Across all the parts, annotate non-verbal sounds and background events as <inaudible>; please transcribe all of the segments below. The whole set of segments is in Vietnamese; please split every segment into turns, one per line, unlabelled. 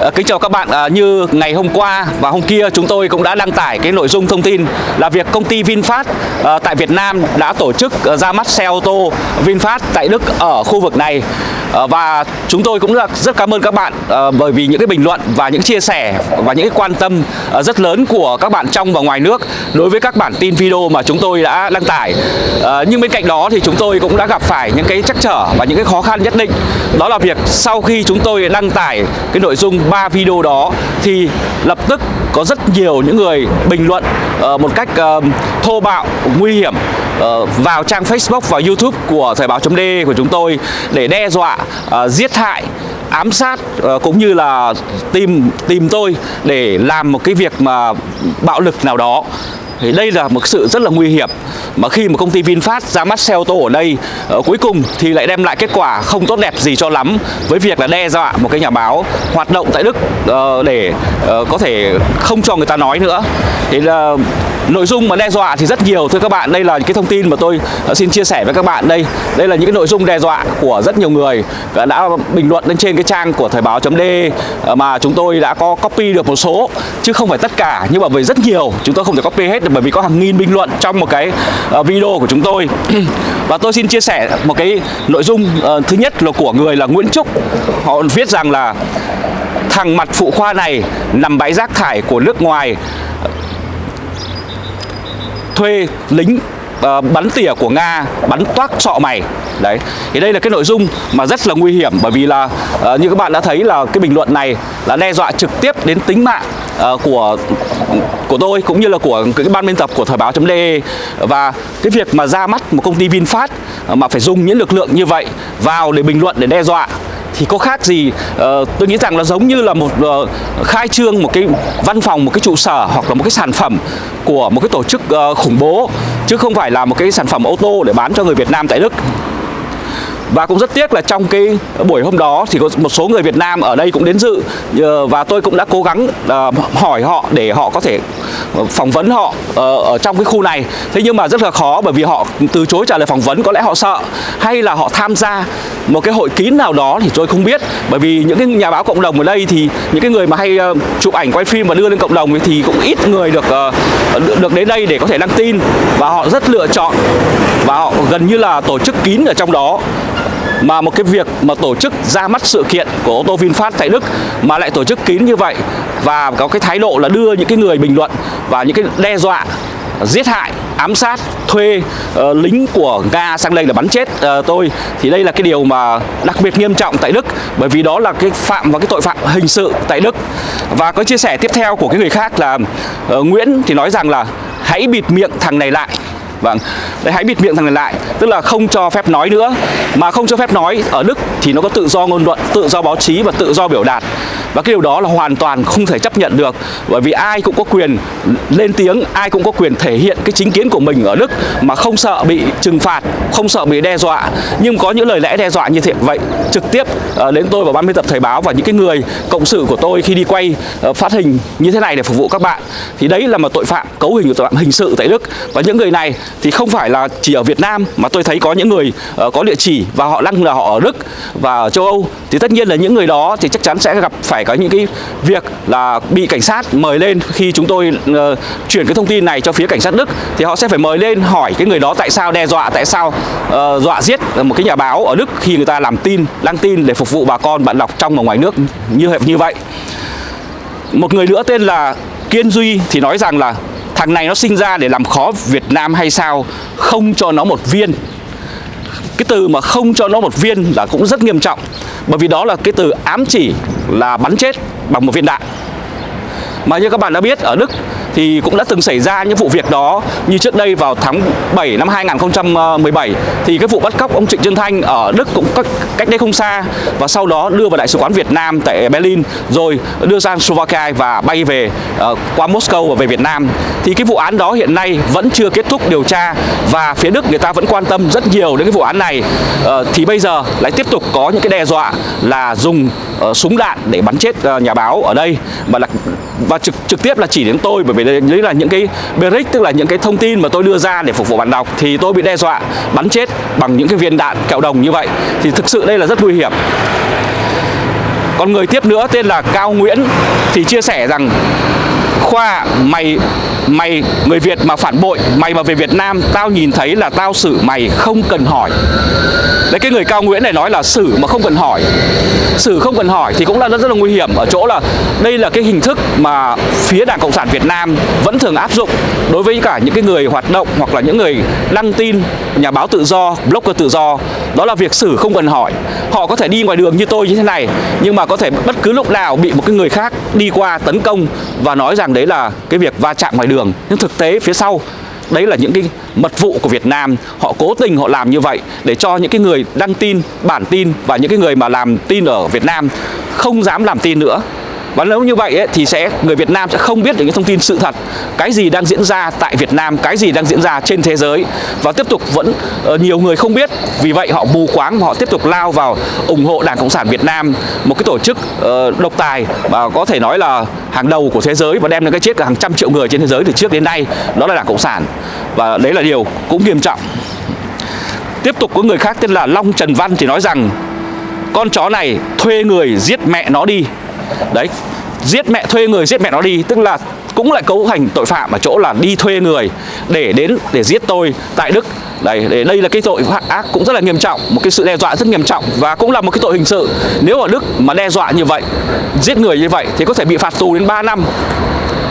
Ờ, kính chào các bạn, ờ, như ngày hôm qua và hôm kia chúng tôi cũng đã đăng tải cái nội dung thông tin là việc công ty VinFast ờ, tại Việt Nam đã tổ chức ra mắt xe ô tô VinFast tại Đức ở khu vực này. Và chúng tôi cũng rất, cảm ơn các bạn bởi vì những cái bình luận và những chia sẻ và những cái quan tâm rất lớn của các bạn trong và ngoài nước đối với các bản tin video mà chúng tôi đã đăng tải. Nhưng bên cạnh đó thì chúng tôi cũng đã gặp phải những cái trắc trở và những cái khó khăn nhất định. Đó là việc sau khi chúng tôi đăng tải cái nội dung 3 video đó thì lập tức có rất nhiều những người bình luận uh, một cách uh, thô bạo nguy hiểm uh, vào trang Facebook và YouTube của thời báo D của chúng tôi để đe dọa uh, giết hại ám sát cũng như là tìm tìm tôi để làm một cái việc mà bạo lực nào đó thì đây là một sự rất là nguy hiểm. Mà khi mà công ty VinFast ra mắt xe ô tô ở đây uh, cuối cùng thì lại đem lại kết quả không tốt đẹp gì cho lắm. Với việc là đe dọa một cái nhà báo hoạt động tại Đức uh, để uh, có thể không cho người ta nói nữa. Thì là nội dung mà đe dọa thì rất nhiều. Thưa các bạn, đây là những cái thông tin mà tôi ờ, xin chia sẻ với các bạn đây. Đây là những cái nội dung đe dọa của rất nhiều người. Đã bình luận lên trên cái trang của thời báo .d ờ, mà chúng tôi đã có copy được một số, chứ không phải tất cả. Nhưng mà về rất nhiều, chúng tôi không thể copy hết được bởi vì có hàng nghìn bình luận trong một cái ờ, video của chúng tôi. <clears throat> Và tôi xin chia sẻ một cái nội dung thứ nhất là của người là Nguyễn Trúc. Họ viết rằng là, thằng mặt phụ khoa này nằm bãi rác thải của nước ngoài thuê lính uh, bắn tỉa của Nga bắn toác sọ mày. Đấy thì đây là cái nội dung mà rất là nguy hiểm bởi vì là uh, như các bạn đã thấy là cái bình luận này là đe dọa trực tiếp đến tính mạng uh, của của tôi cũng như là của cái ban biên tập của thời báo .de và cái việc mà ra mắt một công ty VinFast mà phải dùng những lực lượng như vậy vào để bình luận để đe dọa thì có khác gì uh, tôi nghĩ rằng là giống như là một uh, khai trương một cái văn phòng một cái trụ sở hoặc là một cái sản phẩm của một cái tổ chức uh, khủng bố chứ không phải là một cái sản phẩm ô tô để bán cho người Việt Nam tại Đức và cũng rất tiếc là trong cái buổi hôm đó thì có một số người Việt Nam ở đây cũng đến dự ờ, và tôi cũng đã cố gắng ờ, hỏi họ để họ có thể ờ, phỏng vấn họ ở trong cái khu này. Thế nhưng mà rất là khó bởi vì họ từ chối trả lời phỏng vấn, có lẽ họ sợ hay là họ tham gia một cái hội kín nào đó thì tôi không biết. Bởi vì những cái nhà báo cộng đồng ở đây thì những cái người mà hay chụp ảnh, quay phim và đưa lên cộng đồng thì cũng ít người được được- đến đây để có thể đăng tin. Và họ rất lựa chọn và họ gần như là tổ chức kín ở trong đó. Mà một cái việc mà tổ chức ra mắt sự kiện của ô tô VinFast tại Đức mà lại tổ chức kín như vậy và có cái thái độ là đưa những cái người bình luận và những cái đe dọa, giết hại ám sát thuê uh, lính của Nga sang đây là bắn chết uh, tôi. Thì đây là cái điều mà đặc biệt nghiêm trọng tại Đức bởi vì đó là cái phạm và cái tội phạm hình sự tại Đức. Và có chia sẻ tiếp theo của cái người khác là uh, Nguyễn thì nói rằng là hãy bịt miệng thằng này lại. Vâng, đấy hãy bịt miệng thằng này lại. Tức là không cho phép nói nữa. Mà không cho phép nói ở Đức thì nó có tự do ngôn luận Tự do báo chí và tự do biểu đạt. Và cái điều đó là hoàn toàn không thể chấp nhận được. Bởi vì ai cũng có quyền lên tiếng, Ai cũng có quyền thể hiện cái chính kiến của mình ở Đức Mà không sợ bị trừng phạt, Không sợ bị đe dọa. Nhưng có những lời lẽ đe dọa như thế, vậy Trực tiếp ờ, đến tôi và ban biên tập Thời báo Và những cái người cộng sự của tôi khi đi quay ờ, phát hình như thế này để phục vụ các bạn. Thì đấy là một tội phạm, cấu hình của tội phạm hình sự tại Đức. Và những người này thì không phải là chỉ ở Việt Nam mà tôi thấy có những người ờ, có địa chỉ và họ đang là họ ở Đức và ở châu Âu. Thì tất nhiên là những người đó thì chắc chắn sẽ gặp phải phải có những cái việc là bị cảnh sát mời lên khi chúng tôi uh, chuyển cái thông tin này cho phía cảnh sát Đức. Thì họ sẽ phải mời lên hỏi cái người đó tại sao đe dọa tại sao uh, dọa giết một cái nhà báo ở Đức khi người ta làm tin đăng tin để phục vụ bà con bạn đọc trong và ngoài nước như như vậy. Một người nữa tên là Kiên Duy thì nói rằng là thằng này nó sinh ra để làm khó Việt Nam hay sao? Không cho nó một viên. Cái từ mà không cho nó một viên là cũng rất nghiêm trọng bởi vì đó là cái từ ám chỉ là bắn chết bằng một viên đạn. Mà như các bạn đã biết, ở Đức thì cũng đã từng xảy ra những vụ việc đó. Như trước đây vào tháng 7 năm 2017 thì cái vụ bắt cóc ông Trịnh Xuân Thanh ở Đức cũng cách, đây không xa. Và sau đó đưa vào đại sứ quán Việt Nam tại Berlin rồi đưa sang Slovakia và bay về uh, qua Moscow và về Việt Nam. Thì cái vụ án đó hiện nay vẫn chưa kết thúc điều tra và phía Đức người ta vẫn quan tâm rất nhiều đến cái vụ án này. Uh, thì bây giờ lại tiếp tục có những cái đe dọa là dùng uh, súng đạn để bắn chết uh, nhà báo ở đây và là và trực trực tiếp là chỉ đến tôi, bởi vì đấy là những cái brick, tức là những cái thông tin mà tôi đưa ra để phục vụ bạn đọc, thì tôi bị đe dọa, bắn chết bằng những cái viên đạn kẹo đồng như vậy. Thì thực sự đây là rất nguy hiểm. Còn người tiếp nữa tên là Cao Nguyễn, thì chia sẻ rằng Khoa mày mày người Việt mà phản bội mày mà về Việt Nam tao nhìn thấy là tao xử mày không cần hỏi. Đấy cái người cao nguyễn này nói là xử mà không cần hỏi. Xử không cần hỏi thì cũng là rất, rất là nguy hiểm ở chỗ là đây là cái hình thức mà phía đảng cộng sản việt nam vẫn thường áp dụng đối với cả những cái người hoạt động hoặc là những người đăng tin nhà báo tự do blogger tự do. Đó là việc xử không cần hỏi. Họ có thể đi ngoài đường như tôi như thế này nhưng mà có thể bất cứ lúc nào bị một cái người khác đi qua tấn công và nói rằng đấy là cái việc va chạm ngoài đường nhưng thực tế phía sau, đấy là những cái mật vụ của Việt Nam. Họ cố tình họ làm như vậy để cho những cái người đăng tin, bản tin và những cái người mà làm tin ở Việt Nam không dám làm tin nữa và nếu như vậy ấy, thì sẽ người Việt Nam sẽ không biết được những thông tin sự thật cái gì đang diễn ra tại Việt Nam cái gì đang diễn ra trên thế giới. Và tiếp tục vẫn uh, nhiều người không biết. Vì vậy họ mù quáng và họ tiếp tục lao vào ủng hộ Đảng Cộng sản Việt Nam một cái tổ chức uh, độc tài và có thể nói là hàng đầu của thế giới và đem đến cái chết của hàng trăm triệu người trên thế giới từ trước đến nay. Đó là Đảng Cộng sản. Và đấy là điều cũng nghiêm trọng. Tiếp tục có người khác tên là Long Trần Văn thì nói rằng con chó này thuê người giết mẹ nó đi đấy, giết mẹ thuê người, giết mẹ nó đi. Tức là cũng lại cấu thành tội phạm ở chỗ là đi thuê người để đến, để giết tôi tại Đức. Đây để đây là cái tội ác cũng rất là nghiêm trọng, một cái sự đe dọa rất nghiêm trọng và cũng là một cái tội hình sự. Nếu ở Đức mà đe dọa như vậy, giết người như vậy thì có thể bị phạt tù đến 3 năm.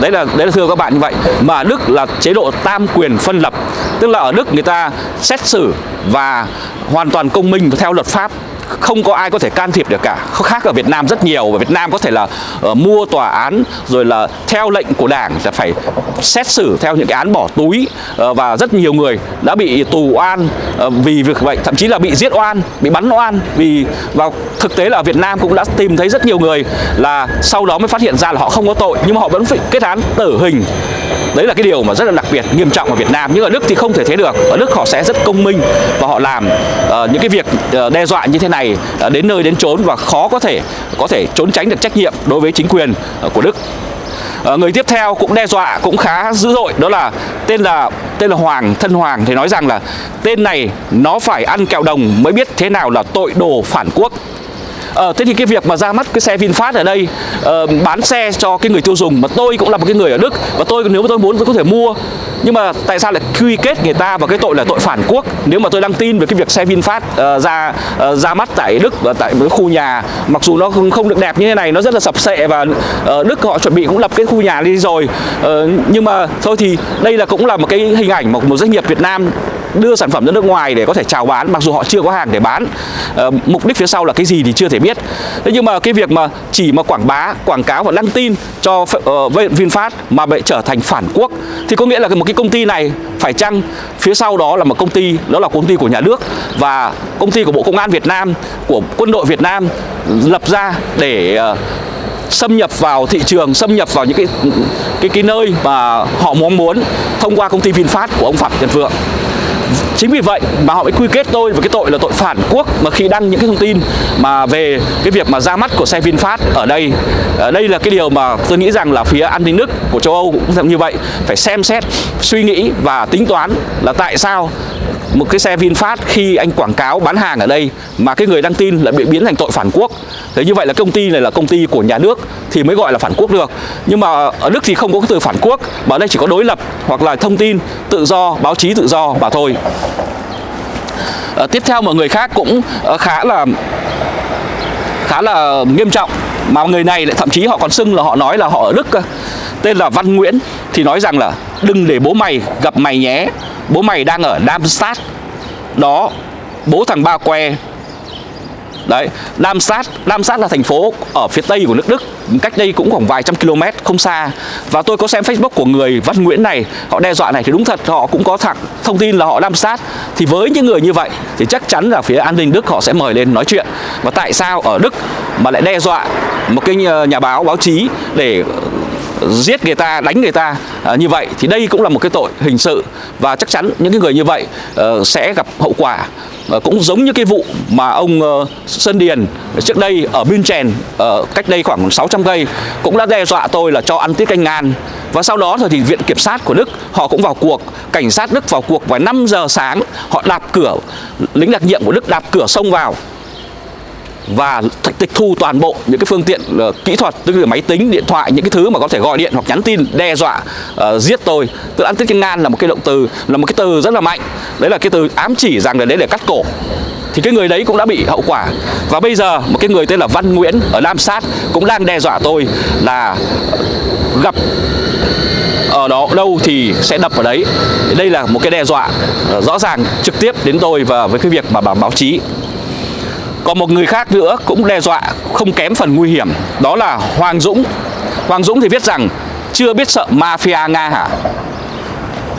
Đấy là đấy là thưa các bạn như vậy. Mà Đức là chế độ tam quyền phân lập. Tức là ở Đức người ta xét xử và hoàn toàn công minh theo luật pháp không có ai có thể can thiệp được cả. Khác ở Việt Nam rất nhiều và Việt Nam có thể là uh, mua tòa án rồi là theo lệnh của đảng sẽ phải xét xử theo những cái án bỏ túi uh, và rất nhiều người đã bị tù oan uh, vì việc vậy thậm chí là bị giết oan bị bắn oan vì và thực tế là ở Việt Nam cũng đã tìm thấy rất nhiều người là sau đó mới phát hiện ra là họ không có tội nhưng mà họ vẫn phải kết án tử hình đấy là cái điều mà rất là đặc biệt nghiêm trọng ở Việt Nam. Nhưng ở Đức thì không thể thế được. Ở Đức họ sẽ rất công minh và họ làm uh, những cái việc uh, đe dọa như thế này uh, đến nơi đến chốn và khó có thể có thể trốn tránh được trách nhiệm đối với chính quyền uh, của Đức. Uh, người tiếp theo cũng đe dọa cũng khá dữ dội đó là tên là tên là Hoàng thân Hoàng thì nói rằng là tên này nó phải ăn kẹo đồng mới biết thế nào là tội đồ phản quốc à, thế thì cái việc mà ra mắt cái xe VinFast ở đây uh, bán xe cho cái người tiêu dùng mà tôi cũng là một cái người ở Đức và tôi nếu mà tôi muốn tôi có thể mua. Nhưng mà tại sao lại quy kết người ta vào cái tội là tội phản quốc? Nếu mà tôi đăng tin về cái việc xe VinFast uh, ra uh, ra mắt tại Đức và tại một khu nhà mặc dù nó không, không được đẹp như thế này nó rất là sập sệ và uh, Đức họ chuẩn bị cũng lập cái khu nhà đi rồi. Uh, nhưng mà thôi thì đây là cũng là một cái hình ảnh một, một doanh nghiệp Việt Nam đưa sản phẩm ra nước ngoài để có thể chào bán mặc dù họ chưa có hàng để bán uh, mục đích phía sau là cái gì thì chưa thể biết thế nhưng mà cái việc mà chỉ mà quảng bá quảng cáo và đăng tin cho uh, VinFast mà bị trở thành phản quốc thì có nghĩa là một cái công ty này phải chăng phía sau đó là một công ty đó là công ty của nhà nước và công ty của Bộ Công an Việt Nam của quân đội Việt Nam lập ra để uh, xâm nhập vào thị trường, xâm nhập vào những cái cái cái nơi mà họ mong muốn thông qua công ty VinFast của ông Phạm Nhật Vượng. Chính vì vậy mà họ mới quy kết tôi với cái tội là tội phản quốc mà khi đăng những cái thông tin mà về cái việc mà ra mắt của xe VinFast ở đây. Ở đây là cái điều mà tôi nghĩ rằng là phía an ninh Đức của châu Âu cũng như vậy, phải xem xét, suy nghĩ và tính toán là tại sao một cái xe VinFast khi anh quảng cáo bán hàng ở đây mà cái người đăng tin lại bị biến thành tội phản quốc. Thế như vậy là công ty này là công ty của nhà nước thì mới gọi là phản quốc được. Nhưng mà ở Đức thì không có cái từ phản quốc mà ở đây chỉ có đối lập hoặc là thông tin tự do báo chí tự do mà thôi. À, tiếp theo mọi người khác cũng ờ, khá là khá là nghiêm trọng mà người này lại thậm chí họ còn xưng là họ nói là họ ở Đức tên là Văn Nguyễn, thì nói rằng là đừng để bố mày gặp mày nhé. Bố mày đang ở Darmstadt. Đó, bố thằng ba que Đấy, Darmstadt, Darmstadt là thành phố ở phía tây của nước Đức. Cách đây cũng khoảng vài trăm km, không xa. Và tôi có xem Facebook của người Văn Nguyễn này Họ đe dọa này thì đúng thật, họ cũng có thẳng thông tin là họ Darmstadt Thì với những người như vậy thì chắc chắn là phía an ninh Đức họ sẽ mời lên nói chuyện. Và tại sao ở Đức mà lại đe dọa một cái ờ, nhà báo, báo chí để giết người ta đánh người ta à, như vậy thì đây cũng là một cái tội hình sự. Và chắc chắn những cái người như vậy uh, sẽ gặp hậu quả. Uh, cũng giống như cái vụ mà ông uh, Sơn Điền trước đây ở München uh, ờ, cách đây khoảng 600 cây cũng đã đe dọa tôi là cho ăn tiết canh ngàn và sau đó rồi thì viện kiểm sát của Đức họ cũng vào cuộc. Cảnh sát Đức vào cuộc vào 5 giờ sáng họ đạp cửa lính đặc nhiệm của Đức đạp cửa xông vào và tịch thu toàn bộ những cái phương tiện uh, kỹ thuật tức là máy tính điện thoại những cái thứ mà có thể gọi điện hoặc nhắn tin đe dọa uh, giết tôi. Tức là ăn tiết ngan là một cái động từ là một cái từ rất là mạnh. Đấy là cái từ ám chỉ rằng là đấy để cắt cổ. Thì cái người đấy cũng đã bị hậu quả. Và bây giờ một cái người tên là Văn Nguyễn ở Nam Sát cũng đang đe dọa tôi là gặp ở đó đâu thì sẽ đập vào đấy. Đây là một cái đe dọa ờ, rõ ràng trực tiếp đến tôi và với cái việc mà báo báo chí còn một người khác nữa cũng đe dọa không kém phần nguy hiểm Đó là Hoàng Dũng. Hoàng Dũng thì viết rằng Chưa biết sợ mafia Nga hả?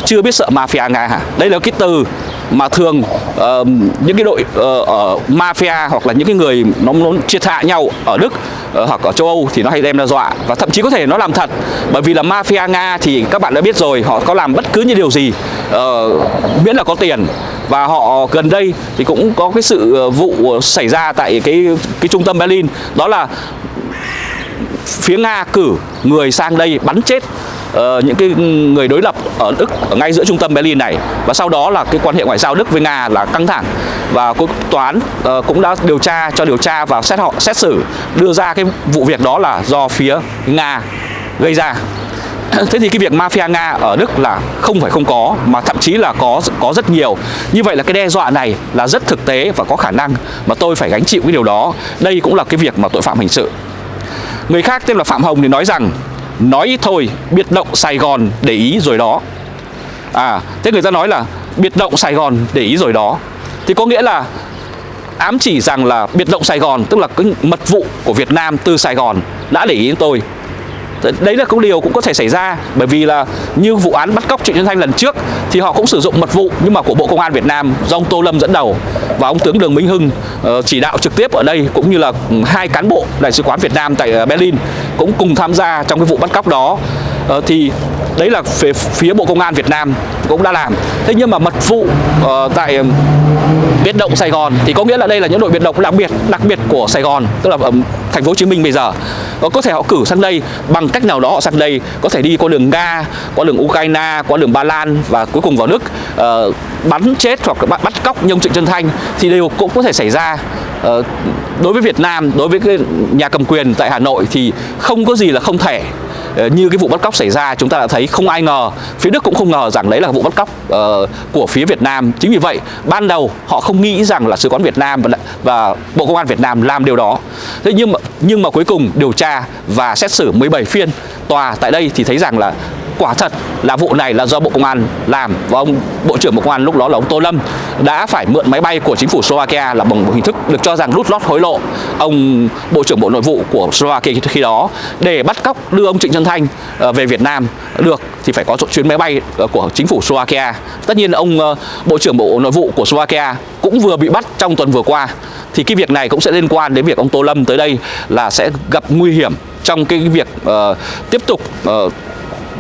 Chưa biết sợ mafia Nga hả? Đây là cái từ mà thường uh, những cái đội uh, ở mafia hoặc là những cái người nó, nó triệt hạ nhau ở Đức uh, hoặc ở châu Âu thì nó hay đem ra dọa. Và thậm chí có thể nó làm thật bởi vì là mafia Nga thì các bạn đã biết rồi họ có làm bất cứ như điều gì uh, miễn là có tiền và họ gần đây thì cũng có cái sự ờ, vụ ờ, xảy ra tại cái cái trung tâm Berlin. Đó là phía Nga cử người sang đây bắn chết uh, những cái người đối lập ở Đức ở ngay giữa trung tâm Berlin này. Và sau đó là cái quan hệ ngoại giao Đức với Nga là căng thẳng. Và quốc tòa án uh, cũng đã điều tra cho điều tra và xét họ xét xử đưa ra cái vụ việc đó là do phía Nga gây ra. Thế thì cái việc mafia Nga ở Đức là không phải không có mà thậm chí là có có rất nhiều. Như vậy là cái đe dọa này là rất thực tế và có khả năng mà tôi phải gánh chịu cái điều đó. Đây cũng là cái việc mà tội phạm hình sự. Người khác tên là Phạm Hồng thì nói rằng nói ít thôi, biệt động Sài Gòn để ý rồi đó. À, thế người ta nói là biệt động Sài Gòn để ý rồi đó. Thì có nghĩa là ám chỉ rằng là biệt động Sài Gòn tức là cái mật vụ của Việt Nam từ Sài Gòn đã để ý đến tôi đấy là cũng điều cũng có thể xảy ra. Bởi vì là như vụ án bắt cóc Trịnh Xuân Thanh lần trước thì họ cũng sử dụng mật vụ, nhưng mà của Bộ Công an Việt Nam do ông Tô Lâm dẫn đầu và ông tướng Đường Minh Hưng ờ, chỉ đạo trực tiếp ở đây, cũng như là ừ, hai cán bộ đại sứ quán Việt Nam tại ờ, Berlin cũng cùng tham gia trong cái vụ bắt cóc đó uh, thì đấy là phía, phía Bộ Công an Việt Nam cũng đã làm. Thế nhưng mà mật vụ uh, tại biệt động Sài Gòn thì có nghĩa là đây là những đội biệt động đặc biệt đặc biệt của Sài Gòn tức là ở thành phố Hồ Chí Minh bây giờ. Và có thể họ cử sang đây bằng cách nào đó họ sang đây có thể đi qua đường Nga qua đường Ukraine qua đường Ba Lan và cuối cùng vào Đức uh, bắn chết hoặc bắt, bắt cóc nhông trịnh Trân Thanh thì đều cũng có thể xảy ra. Uh, đối với Việt Nam đối với cái nhà cầm quyền tại Hà Nội thì không có gì là không thể. Ờ, như cái vụ bắt cóc xảy ra chúng ta đã thấy không ai ngờ phía Đức cũng không ngờ rằng đấy là vụ bắt cóc uh, của phía Việt Nam. Chính vì vậy ban đầu họ không nghĩ rằng là sứ quán Việt Nam và, và Bộ Công an Việt Nam làm điều đó. Thế nhưng mà nhưng mà cuối cùng điều tra và xét xử 17 phiên tòa tại đây thì thấy rằng là quả thật là vụ này là do Bộ Công an làm. Và ông Bộ trưởng Bộ Công an lúc đó là ông Tô Lâm đã phải mượn máy bay của chính phủ Slovakia là bằng một hình thức được cho rằng rút lót hối lộ. Ông Bộ trưởng Bộ Nội vụ của Slovakia khi đó để bắt cóc đưa ông Trịnh Xuân Thanh ờ, về Việt Nam được thì phải có chuyến máy bay ờ, của chính phủ Slovakia. Tất nhiên ông ờ, Bộ trưởng Bộ Nội vụ của Slovakia cũng vừa bị bắt trong tuần vừa qua. Thì cái việc này cũng sẽ liên quan đến việc ông Tô Lâm tới đây là sẽ gặp nguy hiểm trong cái việc uh, tiếp tục uh,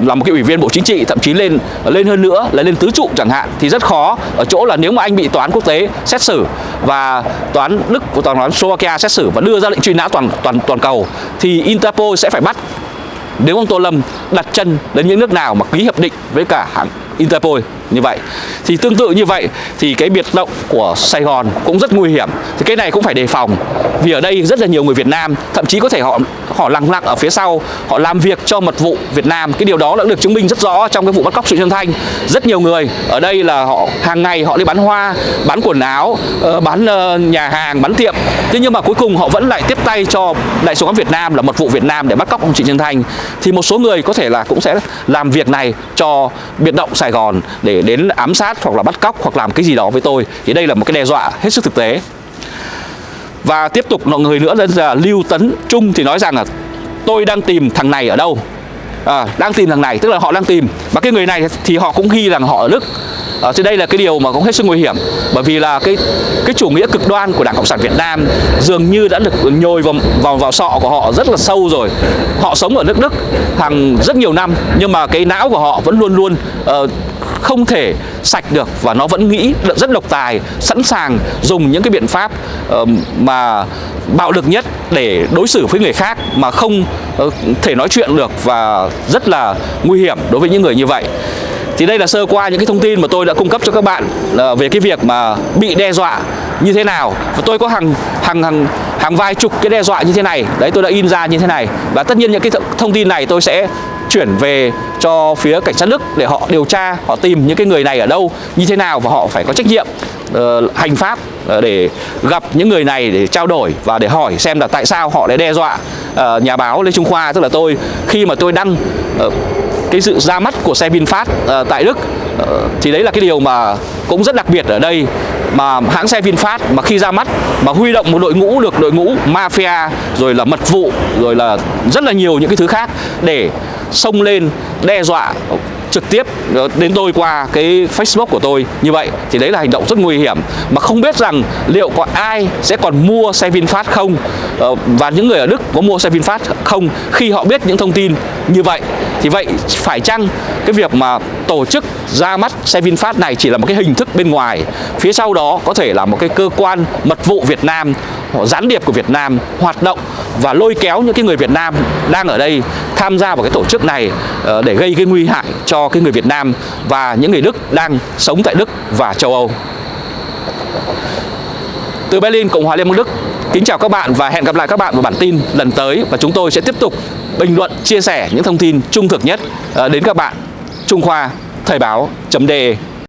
là một cái ủy viên bộ chính trị, thậm chí lên lên hơn nữa, là lên tứ trụ chẳng hạn, thì rất khó. Ở chỗ là nếu mà anh bị tòa án quốc tế xét xử và tòa án Đức của tòa án Slovakia xét xử và đưa ra lệnh truy nã toàn toàn toàn cầu, thì Interpol sẽ phải bắt. Nếu ông Tô Lâm đặt chân đến những nước nào mà ký hiệp định với cả hãng Interpol? Như vậy. Thì tương tự như vậy, thì cái biệt động của Sài Gòn cũng rất nguy hiểm. Thì cái này cũng phải đề phòng, vì ở đây rất là nhiều người Việt Nam, thậm chí có thể họ họ lặng lặng ở phía sau, họ làm việc cho mật vụ Việt Nam. Cái điều đó đã được chứng minh rất rõ trong cái vụ bắt cóc sự Xuân Thanh. Rất nhiều người ở đây là họ, hàng ngày họ đi bán hoa, bán quần áo ờ, bán ờ, nhà hàng, bán tiệm. Thế nhưng mà cuối cùng họ vẫn lại tiếp tay cho đại sứ quán Việt Nam là mật vụ Việt Nam để bắt cóc ông Trịnh Nhân Thanh. Thì một số người có thể là cũng sẽ làm việc này cho biệt động Sài Gòn để đến ám sát hoặc là bắt cóc hoặc làm cái gì đó với tôi thì đây là một cái đe dọa hết sức thực tế. Và tiếp tục một người nữa là Lưu Tấn Trung thì nói rằng là tôi đang tìm thằng này ở đâu? À, đang tìm thằng này tức là họ đang tìm. Và cái người này thì họ cũng ghi rằng họ ở Đức. À, thì đây là cái điều mà cũng hết sức nguy hiểm. Bởi vì là cái cái chủ nghĩa cực đoan của Đảng Cộng sản Việt Nam dường như đã được nhồi vào vào vào sọ của họ rất là sâu rồi. Họ sống ở nước Đức hàng rất nhiều năm nhưng mà cái não của họ vẫn luôn luôn uh, không thể sạch được và nó vẫn nghĩ rất độc tài, sẵn sàng dùng những cái biện pháp mà bạo lực nhất để đối xử với người khác mà không ờ, thể nói chuyện được và rất là nguy hiểm đối với những người như vậy. Thì đây là sơ qua những cái thông tin mà tôi đã cung cấp cho các bạn là về cái việc mà bị đe dọa như thế nào. Và tôi có hàng hàng hàng hàng vài chục cái đe dọa như thế này. Đấy tôi đã in ra như thế này. Và tất nhiên những cái thông tin này tôi sẽ chuyển về cho phía cảnh sát Đức để họ điều tra, họ tìm những cái người này ở đâu, như thế nào và họ phải có trách nhiệm uh, hành pháp uh, để gặp những người này để trao đổi và để hỏi xem là tại sao họ lại đe dọa uh, nhà báo Lê Trung Khoa tức là tôi khi mà tôi đăng uh, cái sự ra mắt của xe VinFast uh, tại Đức. Uh, thì đấy là cái điều mà cũng rất đặc biệt ở đây. Mà hãng xe VinFast mà khi ra mắt mà huy động một đội ngũ được đội ngũ mafia rồi là mật vụ rồi là rất là nhiều những cái thứ khác để xông lên đe dọa trực tiếp ờ, đến tôi qua cái Facebook của tôi như vậy thì đấy là hành động rất nguy hiểm. Mà không biết rằng liệu có ai sẽ còn mua xe VinFast không? Và những người ở Đức có mua xe VinFast không khi họ biết những thông tin như vậy? Thì vậy phải chăng cái việc mà tổ chức ra mắt xe VinFast này chỉ là một cái hình thức bên ngoài phía sau đó có thể là một cái cơ quan mật vụ Việt Nam gián điệp của Việt Nam hoạt động và lôi kéo những cái người Việt Nam đang ở đây tham gia vào cái tổ chức này ờ, để gây cái nguy hại cho cái người Việt Nam và những người Đức đang sống tại Đức và châu Âu. Từ Berlin, Cộng hòa Liên bang Đức, kính chào các bạn và hẹn gặp lại các bạn vào bản tin lần tới và chúng tôi sẽ tiếp tục bình luận, chia sẻ những thông tin trung thực nhất ờ, đến các bạn. Trung Khoa, Thời báo.de